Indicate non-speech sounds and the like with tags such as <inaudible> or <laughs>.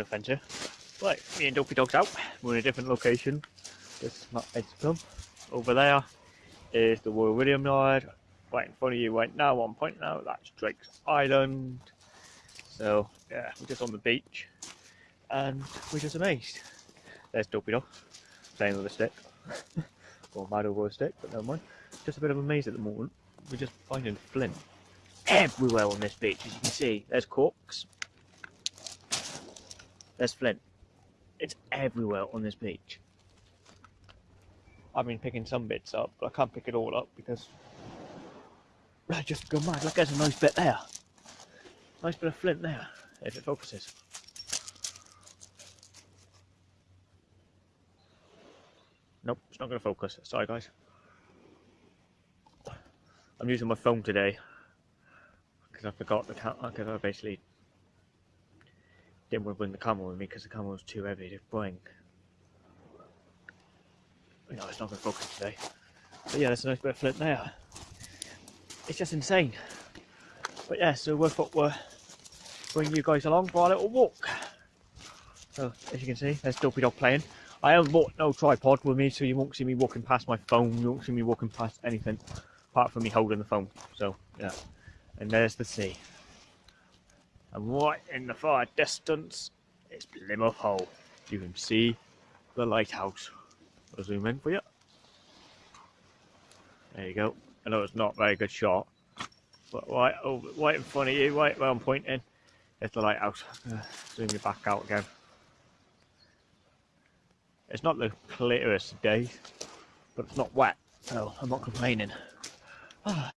adventure. Right, me and Dopey Dog's out. We're in a different location. This is not Edgcumbe. Over there is the Royal William Yard. Right in front of you right now, one point now, that's Drake's Island. So, yeah, we're just on the beach. And we're just amazed. There's Dopey Dog, playing with a stick. <laughs> or mad over a stick, but never mind. Just a bit of a maze at the moment. We're just finding flint everywhere on this beach, as you can see. There's corks. There's flint. It's everywhere on this beach. I've been picking some bits up, but I can't pick it all up because I just go mad. Look, there's a nice bit there. Nice bit of flint there, if it focuses. Nope, it's not going to focus. Sorry, guys. I'm using my phone today because I forgot the camera. Because I uh, basically didn't want to bring the camera with me because the camera was too heavy to bring. You know, it's not going to focus today. But yeah, there's a nice bit of flint there. It's just insane. But yeah, so we thought we're bring you guys along for a little walk. So as you can see, there's Dopey Dog playing. I haven't brought no tripod with me, so you won't see me walking past my phone. You won't see me walking past anything apart from me holding the phone. So yeah, and there's the sea. And right in the far distance is Plymouth Hoe. You can see the lighthouse. I'll zoom in for you. There you go. I know it's not a very good shot, but right over, right in front of you, right where I'm pointing, is the lighthouse. Uh, zoom you back out again. It's not the clearest day, but it's not wet, so I'm not complaining. Ah.